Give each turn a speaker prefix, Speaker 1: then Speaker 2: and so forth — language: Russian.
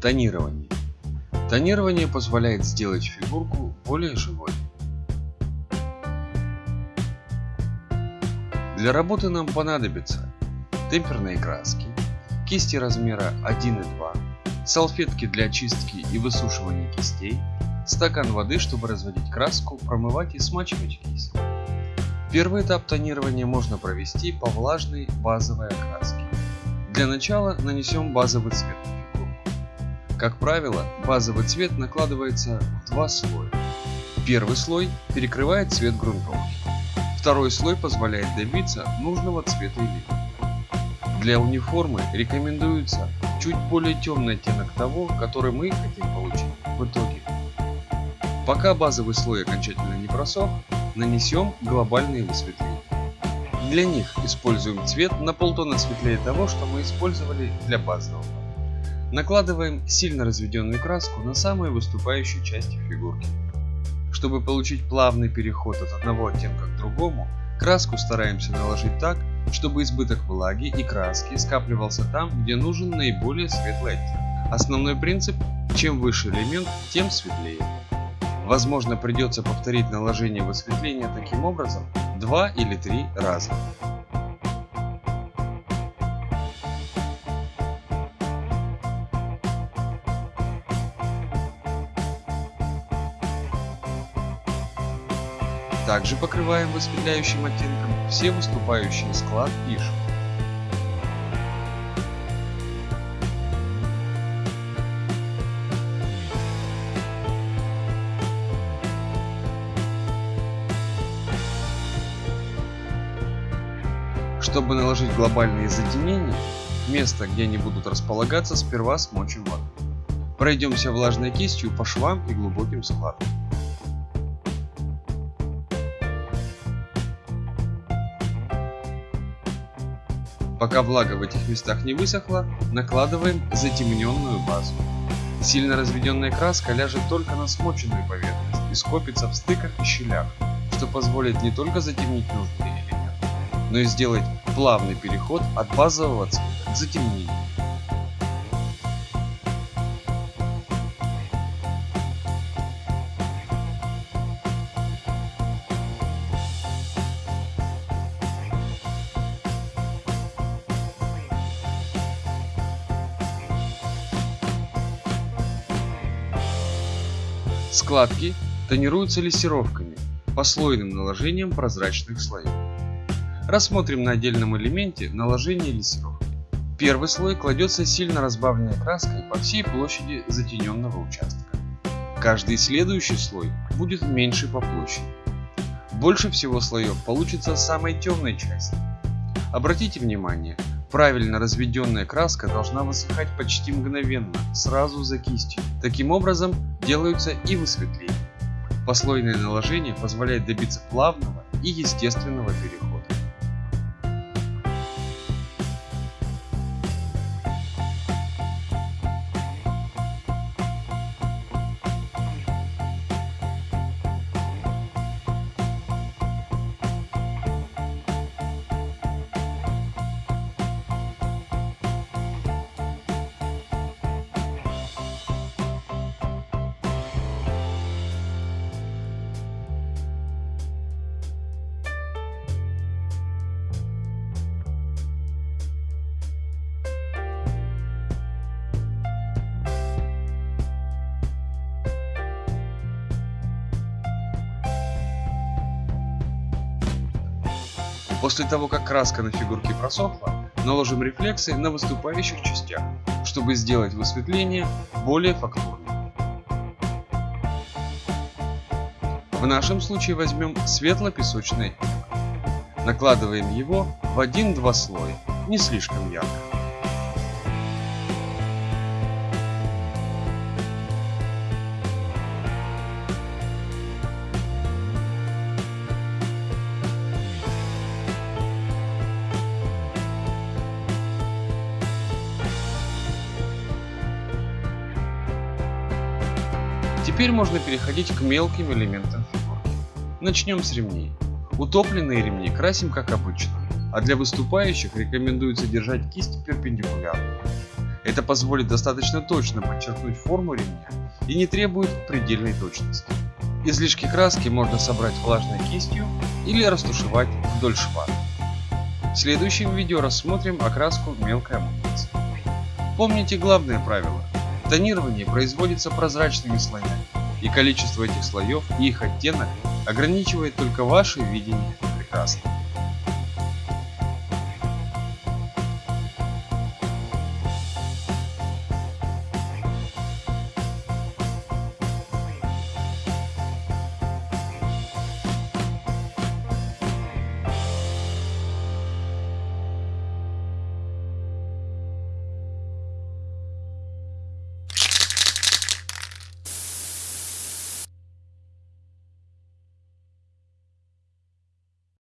Speaker 1: Тонирование. Тонирование позволяет сделать фигурку более живой. Для работы нам понадобится темперные краски, кисти размера 1 и 2, салфетки для очистки и высушивания кистей, стакан воды, чтобы разводить краску, промывать и смачивать кисть. Первый этап тонирования можно провести по влажной базовой окраске. Для начала нанесем базовый цвет. Как правило, базовый цвет накладывается в два слоя. Первый слой перекрывает цвет грунтовки. Второй слой позволяет добиться нужного цвета элемента. Для униформы рекомендуется чуть более темный оттенок того, который мы хотим получить в итоге. Пока базовый слой окончательно не просох, нанесем глобальные высветления. Для них используем цвет на полтона светлее того, что мы использовали для базового. Накладываем сильно разведенную краску на самые выступающие части фигурки. Чтобы получить плавный переход от одного оттенка к другому, краску стараемся наложить так, чтобы избыток влаги и краски скапливался там, где нужен наиболее светлый оттенок. Основной принцип – чем выше элемент, тем светлее. Возможно придется повторить наложение высветления таким образом два или три раза. Также покрываем высветляющим оттенком все выступающие склад и шов. Чтобы наложить глобальные затемнения, место, где они будут располагаться, сперва смочим водой. Пройдемся влажной кистью по швам и глубоким складам. Пока влага в этих местах не высохла, накладываем затемненную базу. Сильно разведенная краска ляжет только на смоченную поверхность и скопится в стыках и щелях, что позволит не только затемнить нужные элементы, но и сделать плавный переход от базового цвета к затемнению. Складки тонируются лессировками, послойным наложением прозрачных слоев. Рассмотрим на отдельном элементе наложение лессировки. Первый слой кладется сильно разбавленной краской по всей площади затененного участка. Каждый следующий слой будет меньше по площади. Больше всего слоев получится в самой темной части. Обратите внимание, Правильно разведенная краска должна высыхать почти мгновенно, сразу за кистью. Таким образом делаются и высветления. Послойное наложение позволяет добиться плавного и естественного перехода. После того, как краска на фигурке просохла, наложим рефлексы на выступающих частях, чтобы сделать высветление более фактурным. В нашем случае возьмем светло-песочный оттенок. Накладываем его в один-два слоя, не слишком ярко. Теперь можно переходить к мелким элементам фигурки. Начнем с ремней. Утопленные ремни красим как обычно, а для выступающих рекомендуется держать кисть перпендикулярно. Это позволит достаточно точно подчеркнуть форму ремня и не требует предельной точности. Излишки краски можно собрать влажной кистью или растушевать вдоль шва. В следующем видео рассмотрим окраску мелкой амуниции. Помните главное правило. Тонирование производится прозрачными слоями, и количество этих слоев и их оттенок ограничивает только ваше видение прекрасного.